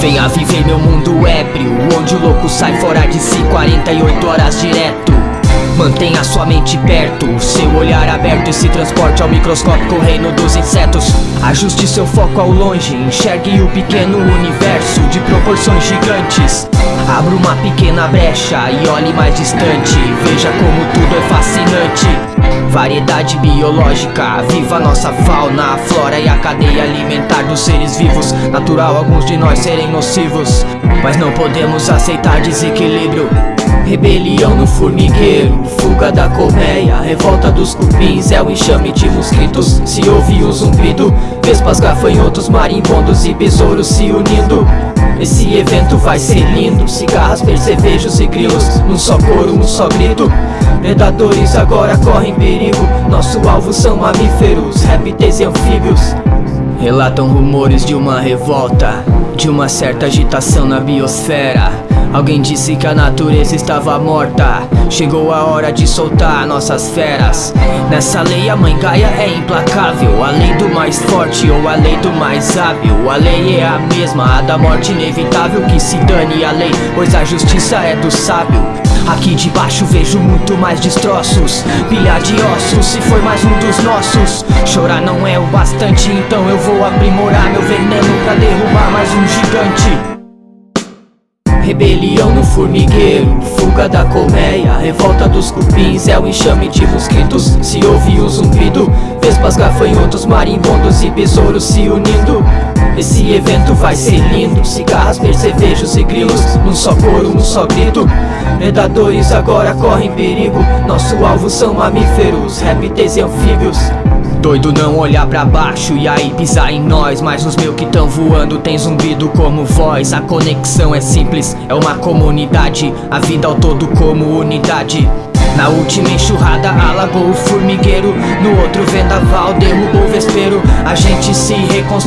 Venha viver meu mundo ébrio Onde o louco sai fora de si 48 horas direto Mantenha sua mente perto, seu olhar aberto e se transporte ao microscópico reino dos insetos. Ajuste seu foco ao longe, enxergue o pequeno universo de proporções gigantes. Abra uma pequena brecha e olhe mais distante, veja como tudo é fascinante. Variedade biológica, viva nossa fauna, a flora e a cadeia alimentar dos seres vivos. Natural alguns de nós serem nocivos, mas não podemos aceitar desequilíbrio. No formigueiro, fuga da colmeia Revolta dos cupins, é o enxame de mosquitos. Se ouve o zumbido, vespas, gafanhotos Marimbondos e besouros se unindo. Esse evento vai ser lindo Cigarras, percevejos e grilos Num só coro, num só grito. Predadores agora correm perigo Nosso alvo são mamíferos, répteis e anfíbios. Relatam rumores de uma revolta De uma certa agitação na biosfera Alguém disse que a natureza estava morta. Chegou a hora de soltar nossas feras. Nessa lei a mãe Gaia é implacável. A lei do mais forte ou a lei do mais hábil? A lei é a mesma, a da morte inevitável Que se dane a lei, pois a justiça é do sábio. Aqui debaixo vejo muito mais destroços. Pilha de ossos, se for mais um dos nossos. Chorar não é o bastante, então eu vou aprimorar meu veneno Pra derrubar mais um gigante Rebelião no formigueiro, fuga da colmeia Revolta dos cupins, é o enxame de mosquitos. Se ouve o zumbido, vespas, gafanhotos Marimbondos e besouros se unindo Esse evento vai ser lindo. Cigarras, percevejos e grilos. Num só coro, num só grito. Predadores agora correm perigo. Nosso alvo são mamíferos, répteis e anfíbios. Doido não olhar pra baixo e aí pisar em nós. Mas os meus que tão voando tem zumbido como voz. A conexão é simples, é uma comunidade. A vida ao todo como unidade. Na última enxurrada alagou o formigueiro. No outro vendaval derrubou o vespeiro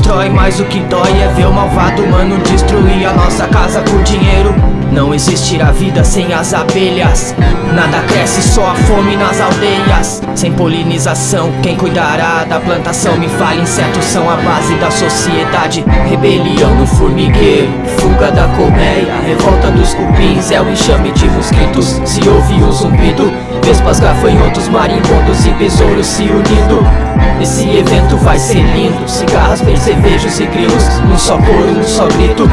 reconstrói, mas o que dói é ver o malvado mano destruir a nossa casa por dinheiro. Não existirá vida sem as abelhas. Nada cresce, só a fome nas aldeias. Sem polinização, quem cuidará da plantação? Me fale, insetos são a base da sociedade. Rebelião no formigueiro, fuga da colmeia. Revolta dos cupins, é o enxame de mosquitos. Se ouve um zumbido, vespas, gafanhotos Marimbondos e besouros se unindo. Esse evento vai ser lindo Cigarras, percevejos e grilos Num só coro, num só grito.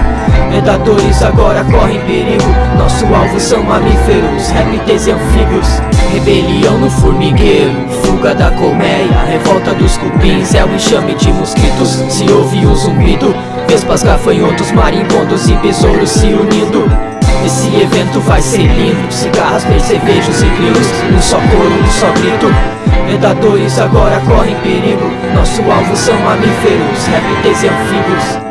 Predadores agora correm perigo Nosso alvo são mamíferos, répteis e anfíbios. Rebelião no formigueiro, fuga da colmeia Revolta dos cupins, é o enxame de mosquitos Se ouve o zumbido, vespas, gafanhotos Marimbondos e besouros se unindo esse evento vai ser lindo. Cigarras, percevejos e grilos Num só coro, num só grito. Predadores agora correm perigo. Nosso alvo são mamíferos, répteis e anfíbios